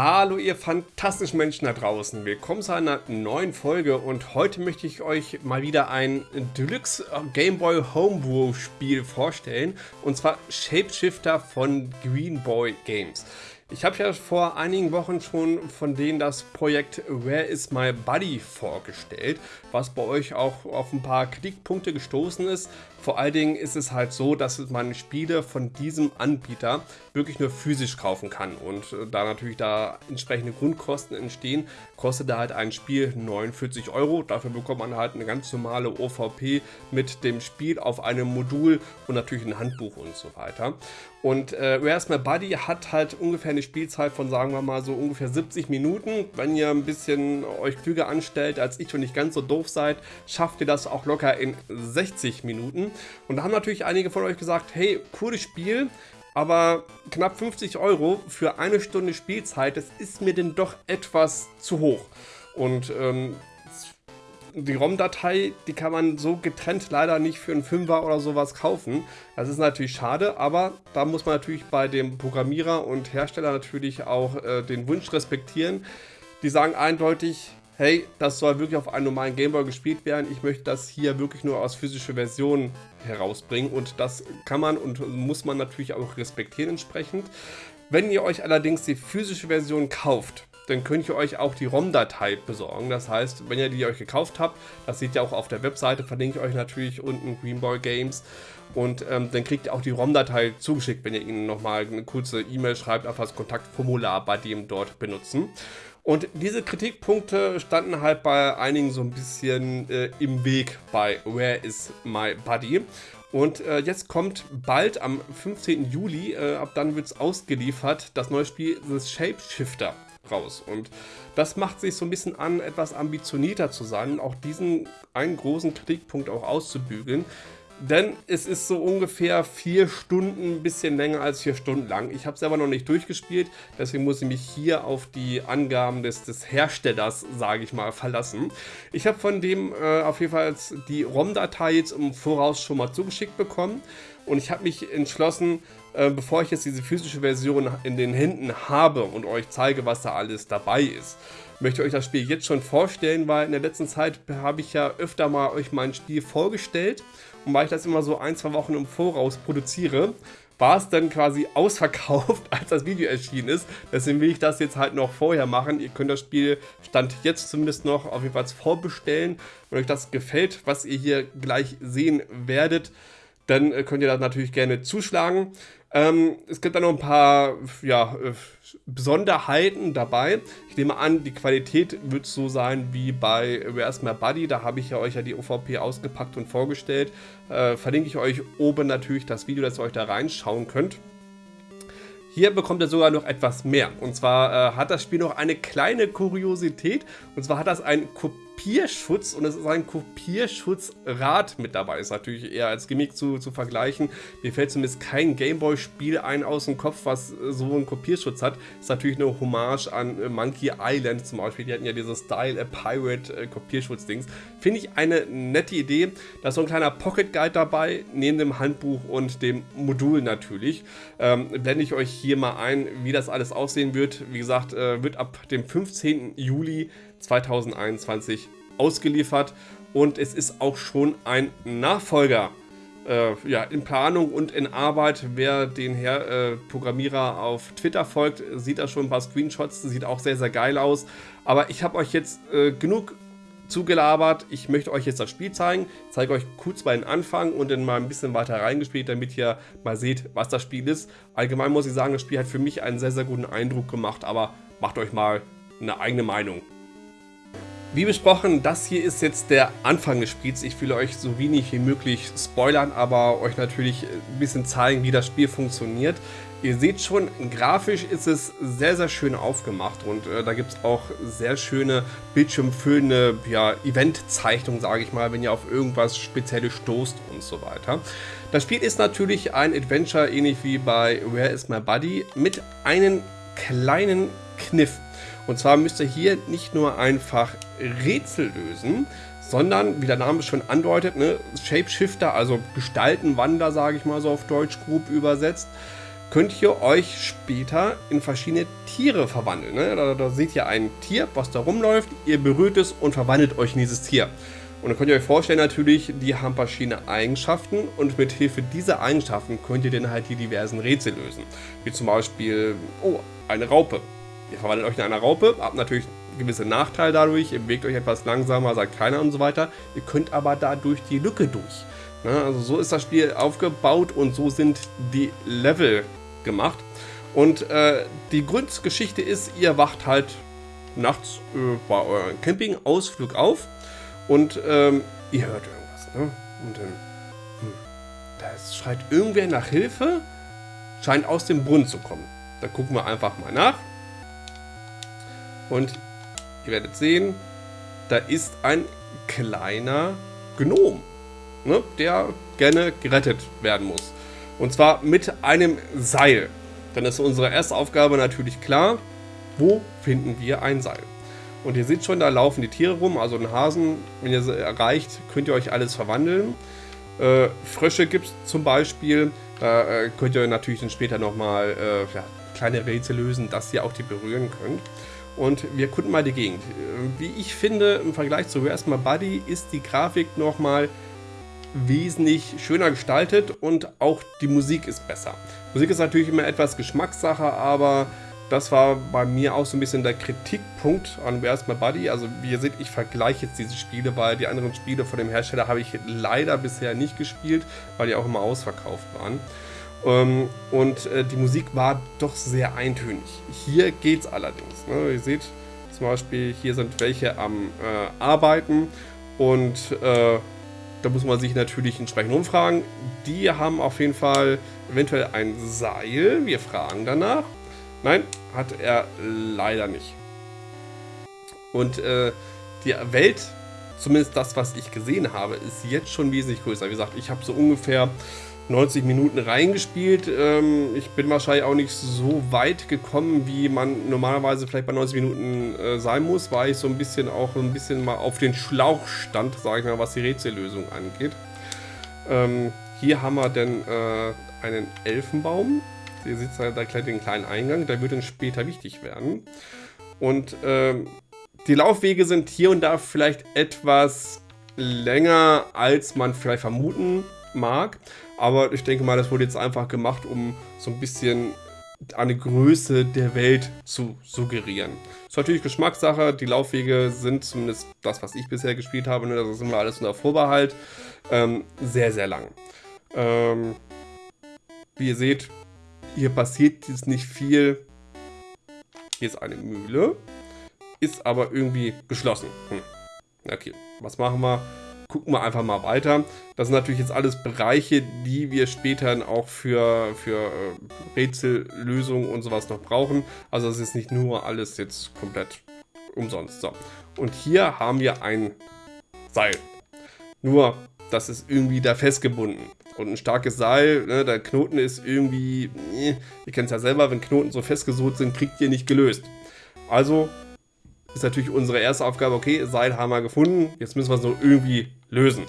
Hallo ihr fantastischen Menschen da draußen, willkommen zu einer neuen Folge und heute möchte ich euch mal wieder ein Deluxe Game Boy Homebrew Spiel vorstellen und zwar Shapeshifter von Green Boy Games. Ich habe ja vor einigen Wochen schon von denen das Projekt Where is my Buddy vorgestellt, was bei euch auch auf ein paar Kritikpunkte gestoßen ist. Vor allen Dingen ist es halt so, dass man Spiele von diesem Anbieter wirklich nur physisch kaufen kann und äh, da natürlich da entsprechende Grundkosten entstehen, kostet da halt ein Spiel 49 Euro. Dafür bekommt man halt eine ganz normale OVP mit dem Spiel auf einem Modul und natürlich ein Handbuch und so weiter. Und äh, Where's My Buddy hat halt ungefähr eine Spielzeit von, sagen wir mal, so ungefähr 70 Minuten. Wenn ihr ein bisschen euch klüger anstellt als ich und nicht ganz so doof seid, schafft ihr das auch locker in 60 Minuten. Und da haben natürlich einige von euch gesagt, hey, cooles Spiel, aber knapp 50 Euro für eine Stunde Spielzeit, das ist mir denn doch etwas zu hoch. Und ähm, die ROM-Datei, die kann man so getrennt leider nicht für einen Fünfer oder sowas kaufen. Das ist natürlich schade, aber da muss man natürlich bei dem Programmierer und Hersteller natürlich auch äh, den Wunsch respektieren. Die sagen eindeutig, hey, das soll wirklich auf einem normalen Gameboy gespielt werden. Ich möchte das hier wirklich nur aus physischer Version herausbringen und das kann man und muss man natürlich auch respektieren entsprechend. Wenn ihr euch allerdings die physische Version kauft, dann könnt ihr euch auch die ROM-Datei besorgen. Das heißt, wenn ihr die euch gekauft habt, das seht ihr auch auf der Webseite, verlinke ich euch natürlich unten Greenboy Games. Und ähm, dann kriegt ihr auch die ROM-Datei zugeschickt, wenn ihr ihnen nochmal eine kurze E-Mail schreibt, einfach das Kontaktformular bei dem dort benutzen. Und diese Kritikpunkte standen halt bei einigen so ein bisschen äh, im Weg bei Where is my Buddy? Und äh, jetzt kommt bald am 15. Juli, äh, ab dann wird es ausgeliefert, das neue Spiel The Shapeshifter raus. Und das macht sich so ein bisschen an, etwas ambitionierter zu sein, auch diesen einen großen Kritikpunkt auch auszubügeln. Denn es ist so ungefähr vier Stunden, ein bisschen länger als vier Stunden lang. Ich habe es selber noch nicht durchgespielt, deswegen muss ich mich hier auf die Angaben des, des Herstellers, sage ich mal, verlassen. Ich habe von dem äh, auf jeden Fall die ROM-Datei jetzt im Voraus schon mal zugeschickt bekommen. Und ich habe mich entschlossen, äh, bevor ich jetzt diese physische Version in den Händen habe und euch zeige, was da alles dabei ist, möchte euch das Spiel jetzt schon vorstellen, weil in der letzten Zeit habe ich ja öfter mal euch mein Spiel vorgestellt und weil ich das immer so ein, zwei Wochen im Voraus produziere, war es dann quasi ausverkauft, als das Video erschienen ist. Deswegen will ich das jetzt halt noch vorher machen. Ihr könnt das Spiel, Stand jetzt zumindest noch, auf jeden Fall vorbestellen. Wenn euch das gefällt, was ihr hier gleich sehen werdet, dann äh, könnt ihr da natürlich gerne zuschlagen. Ähm, es gibt da noch ein paar ja, äh, Besonderheiten dabei. Ich nehme an, die Qualität wird so sein wie bei Where's My Buddy. Da habe ich ja euch ja die OVP ausgepackt und vorgestellt. Äh, verlinke ich euch oben natürlich das Video, dass ihr euch da reinschauen könnt. Hier bekommt er sogar noch etwas mehr. Und zwar äh, hat das Spiel noch eine kleine Kuriosität. Und zwar hat das ein Kopie Kopierschutz und es ist ein Kopierschutzrad mit dabei. Ist natürlich eher als Gimmick zu, zu vergleichen. Mir fällt zumindest kein Gameboy-Spiel ein aus dem Kopf, was so einen Kopierschutz hat. Ist natürlich eine Hommage an äh, Monkey Island zum Beispiel. Die hatten ja dieses Style a Pirate äh, Kopierschutz-Dings. Finde ich eine nette Idee. Da ist so ein kleiner Pocket Guide dabei, neben dem Handbuch und dem Modul natürlich. Ähm, blende ich euch hier mal ein, wie das alles aussehen wird. Wie gesagt, äh, wird ab dem 15. Juli 2021 ausgeliefert und es ist auch schon ein Nachfolger äh, ja, in Planung und in Arbeit. Wer den Herr äh, Programmierer auf Twitter folgt, sieht da schon ein paar Screenshots, sieht auch sehr, sehr geil aus. Aber ich habe euch jetzt äh, genug zugelabert. Ich möchte euch jetzt das Spiel zeigen, zeige euch kurz mal den Anfang und dann mal ein bisschen weiter reingespielt, damit ihr mal seht, was das Spiel ist. Allgemein muss ich sagen, das Spiel hat für mich einen sehr, sehr guten Eindruck gemacht, aber macht euch mal eine eigene Meinung. Wie besprochen, das hier ist jetzt der Anfang des Spiels. Ich will euch so wenig wie möglich spoilern, aber euch natürlich ein bisschen zeigen, wie das Spiel funktioniert. Ihr seht schon, grafisch ist es sehr, sehr schön aufgemacht und äh, da gibt es auch sehr schöne bildschirmfüllende ja, Eventzeichnungen, sage ich mal, wenn ihr auf irgendwas Spezielles stoßt und so weiter. Das Spiel ist natürlich ein Adventure, ähnlich wie bei Where is My Buddy, mit einem kleinen Kniff. Und zwar müsst ihr hier nicht nur einfach Rätsel lösen, sondern, wie der Name schon andeutet, ne, Shapeshifter, also Gestaltenwander, sage ich mal so auf Deutsch grob übersetzt. könnt ihr euch später in verschiedene Tiere verwandeln. Ne? Da, da, seht ihr ein Tier, was da rumläuft, ihr berührt es und verwandelt euch in dieses Tier. Und dann könnt ihr euch vorstellen natürlich, die haben verschiedene Eigenschaften und mit Hilfe dieser Eigenschaften könnt ihr dann halt die diversen Rätsel lösen. Wie zum Beispiel, oh, eine Raupe. Ihr verwandelt euch in eine Raupe, habt natürlich gewisse Nachteile dadurch, ihr bewegt euch etwas langsamer, sagt keiner und so weiter. Ihr könnt aber dadurch die Lücke durch. Ne? Also so ist das Spiel aufgebaut und so sind die Level gemacht. Und äh, die Grundgeschichte ist, ihr wacht halt nachts äh, bei eurem Campingausflug auf und ähm, ihr hört irgendwas. Ne? Und dann, hm, da schreit irgendwer nach Hilfe, scheint aus dem Brunnen zu kommen. Da gucken wir einfach mal nach. Und ihr werdet sehen, da ist ein kleiner Gnom, ne, der gerne gerettet werden muss. Und zwar mit einem Seil. Dann ist unsere erste Aufgabe natürlich klar, wo finden wir ein Seil? Und ihr seht schon, da laufen die Tiere rum, also ein Hasen, wenn ihr sie erreicht, könnt ihr euch alles verwandeln. Äh, Frösche gibt es zum Beispiel, da äh, könnt ihr natürlich dann später nochmal äh, ja, kleine Rätsel lösen, dass ihr auch die berühren könnt. Und wir gucken mal die Gegend. Wie ich finde, im Vergleich zu Where's My Buddy ist die Grafik nochmal wesentlich schöner gestaltet und auch die Musik ist besser. Musik ist natürlich immer etwas Geschmackssache, aber das war bei mir auch so ein bisschen der Kritikpunkt an Where's My Buddy. Also wie ihr seht, ich vergleiche jetzt diese Spiele, weil die anderen Spiele von dem Hersteller habe ich leider bisher nicht gespielt, weil die auch immer ausverkauft waren. Ähm, und äh, die Musik war doch sehr eintönig. Hier geht es allerdings. Ne? Ihr seht zum Beispiel, hier sind welche am äh, Arbeiten und äh, da muss man sich natürlich entsprechend umfragen. Die haben auf jeden Fall eventuell ein Seil. Wir fragen danach. Nein, hat er leider nicht. Und äh, die Welt, zumindest das, was ich gesehen habe, ist jetzt schon wesentlich größer. Wie gesagt, ich habe so ungefähr 90 Minuten reingespielt. Ähm, ich bin wahrscheinlich auch nicht so weit gekommen, wie man normalerweise vielleicht bei 90 Minuten äh, sein muss, weil ich so ein bisschen auch ein bisschen mal auf den Schlauch stand, sage ich mal, was die Rätsellösung angeht. Ähm, hier haben wir dann äh, einen Elfenbaum. Ihr seht da gleich den kleinen Eingang, der wird dann später wichtig werden. Und ähm, die Laufwege sind hier und da vielleicht etwas länger, als man vielleicht vermuten mag. Aber ich denke mal, das wurde jetzt einfach gemacht, um so ein bisschen eine Größe der Welt zu suggerieren. Ist natürlich Geschmackssache. Die Laufwege sind zumindest das, was ich bisher gespielt habe, ne, das ist immer alles unter Vorbehalt, ähm, sehr, sehr lang. Ähm, wie ihr seht, hier passiert jetzt nicht viel. Hier ist eine Mühle, ist aber irgendwie geschlossen. Hm. Okay, was machen wir? Gucken wir einfach mal weiter. Das sind natürlich jetzt alles Bereiche, die wir später auch für, für äh, Rätsellösungen und sowas noch brauchen. Also es ist nicht nur alles jetzt komplett umsonst. So. Und hier haben wir ein Seil. Nur, das ist irgendwie da festgebunden. Und ein starkes Seil, ne, der Knoten ist irgendwie, äh, ihr kennt es ja selber, wenn Knoten so festgesucht sind, kriegt ihr nicht gelöst. Also ist natürlich unsere erste Aufgabe, okay, Seil haben wir gefunden, jetzt müssen wir es nur irgendwie lösen.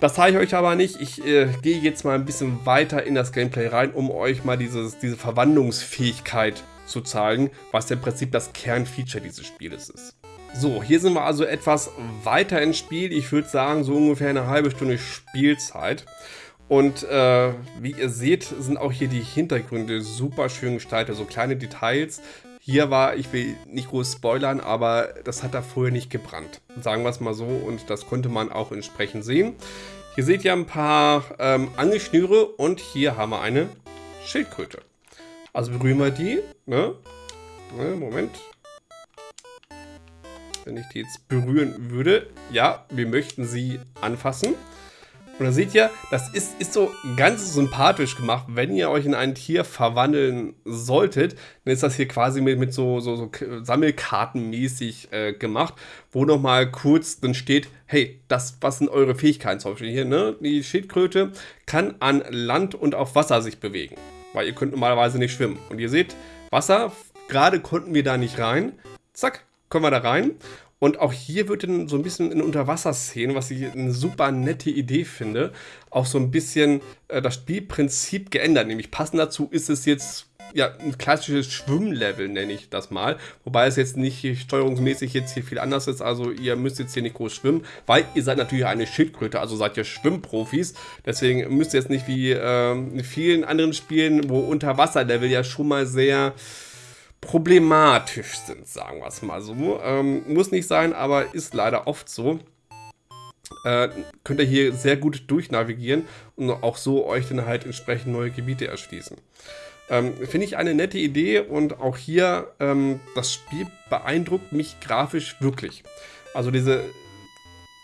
Das zeige ich euch aber nicht. Ich äh, gehe jetzt mal ein bisschen weiter in das Gameplay rein, um euch mal dieses, diese Verwandlungsfähigkeit zu zeigen, was im Prinzip das Kernfeature dieses Spieles ist. So, hier sind wir also etwas weiter ins Spiel. Ich würde sagen, so ungefähr eine halbe Stunde Spielzeit. Und äh, wie ihr seht, sind auch hier die Hintergründe super schön gestaltet. So kleine Details, hier war, ich will nicht groß spoilern, aber das hat da vorher nicht gebrannt. Sagen wir es mal so und das konnte man auch entsprechend sehen. Hier seht ihr ein paar ähm, Angelschnüre und hier haben wir eine Schildkröte. Also berühren wir die. Ne? Ne, Moment. Wenn ich die jetzt berühren würde. Ja, wir möchten sie anfassen. Und da seht ihr, das ist, ist so ganz sympathisch gemacht. Wenn ihr euch in ein Tier verwandeln solltet, dann ist das hier quasi mit, mit so, so, so Sammelkartenmäßig äh, gemacht, wo nochmal kurz dann steht, hey, das, was sind eure Fähigkeiten zum Beispiel hier, ne? Die Schildkröte kann an Land und auf Wasser sich bewegen, weil ihr könnt normalerweise nicht schwimmen. Und ihr seht, Wasser, gerade konnten wir da nicht rein. Zack, kommen wir da rein. Und auch hier wird dann so ein bisschen in Unterwasserszenen, was ich eine super nette Idee finde, auch so ein bisschen äh, das Spielprinzip geändert. Nämlich passend dazu ist es jetzt ja, ein klassisches Schwimmlevel, nenne ich das mal. Wobei es jetzt nicht steuerungsmäßig jetzt hier viel anders ist. Also ihr müsst jetzt hier nicht groß schwimmen, weil ihr seid natürlich eine Schildkröte, also seid ihr Schwimmprofis. Deswegen müsst ihr jetzt nicht wie äh, in vielen anderen Spielen, wo Unterwasserlevel ja schon mal sehr problematisch sind, sagen wir es mal so. Ähm, muss nicht sein, aber ist leider oft so. Äh, könnt ihr hier sehr gut durchnavigieren und auch so euch dann halt entsprechend neue Gebiete erschließen. Ähm, Finde ich eine nette Idee und auch hier ähm, das Spiel beeindruckt mich grafisch wirklich. Also diese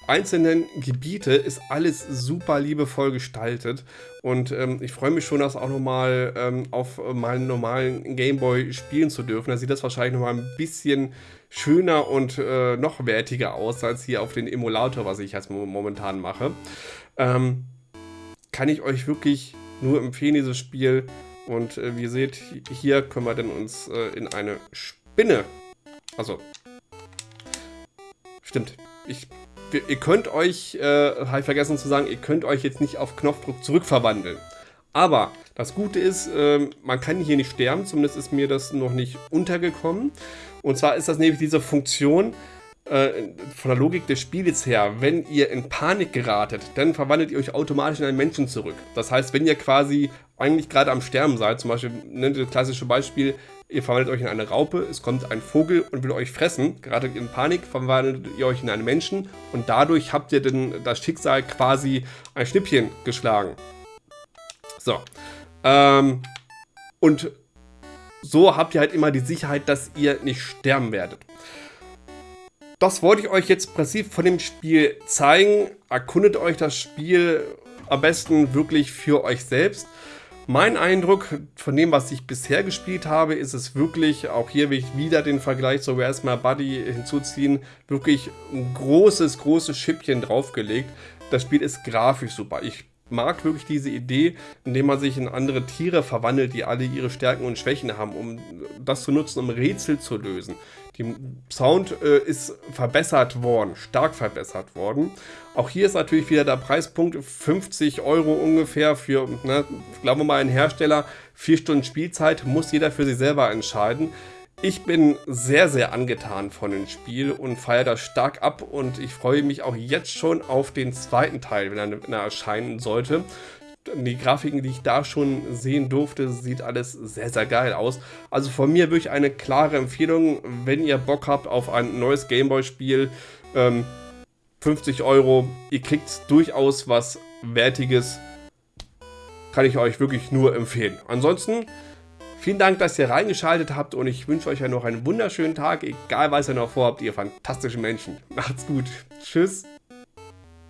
einzelnen Gebiete ist alles super liebevoll gestaltet und ähm, ich freue mich schon, das auch nochmal ähm, auf meinen normalen Gameboy spielen zu dürfen. Da sieht das wahrscheinlich nochmal ein bisschen schöner und äh, noch wertiger aus als hier auf den Emulator, was ich jetzt momentan mache. Ähm, kann ich euch wirklich nur empfehlen, dieses Spiel. Und äh, wie ihr seht, hier können wir dann uns äh, in eine Spinne, also, stimmt, ich ihr könnt euch, äh, habe ich vergessen zu sagen, ihr könnt euch jetzt nicht auf Knopfdruck zurückverwandeln. Aber das Gute ist, äh, man kann hier nicht sterben, zumindest ist mir das noch nicht untergekommen. Und zwar ist das nämlich diese Funktion, äh, von der Logik des Spiels her, wenn ihr in Panik geratet, dann verwandelt ihr euch automatisch in einen Menschen zurück. Das heißt, wenn ihr quasi eigentlich gerade am Sterben seid, zum Beispiel, ne, das klassische Beispiel, ihr verwandelt euch in eine Raupe, es kommt ein Vogel und will euch fressen, gerade in Panik verwandelt ihr euch in einen Menschen und dadurch habt ihr dann das Schicksal quasi ein Schnippchen geschlagen. So. Ähm, und so habt ihr halt immer die Sicherheit, dass ihr nicht sterben werdet. Das wollte ich euch jetzt präzise von dem Spiel zeigen. Erkundet euch das Spiel am besten wirklich für euch selbst. Mein Eindruck von dem, was ich bisher gespielt habe, ist es wirklich, auch hier will ich wieder den Vergleich zu Where's My Buddy hinzuziehen, wirklich ein großes, großes Schippchen draufgelegt. Das Spiel ist grafisch super. Ich mag wirklich diese Idee, indem man sich in andere Tiere verwandelt, die alle ihre Stärken und Schwächen haben, um das zu nutzen, um Rätsel zu lösen. Die Sound äh, ist verbessert worden, stark verbessert worden. Auch hier ist natürlich wieder der Preispunkt 50 Euro ungefähr für, ne, glauben wir mal, einen Hersteller. Vier Stunden Spielzeit muss jeder für sich selber entscheiden. Ich bin sehr, sehr angetan von dem Spiel und feiere das stark ab und ich freue mich auch jetzt schon auf den zweiten Teil, wenn er, wenn er erscheinen sollte die Grafiken, die ich da schon sehen durfte, sieht alles sehr, sehr geil aus. Also von mir wirklich eine klare Empfehlung, wenn ihr Bock habt auf ein neues Gameboy-Spiel, ähm, 50 Euro, ihr kriegt durchaus was Wertiges, kann ich euch wirklich nur empfehlen. Ansonsten, vielen Dank, dass ihr reingeschaltet habt und ich wünsche euch ja noch einen wunderschönen Tag, egal was ihr noch vorhabt, ihr fantastischen Menschen. Macht's gut. Tschüss.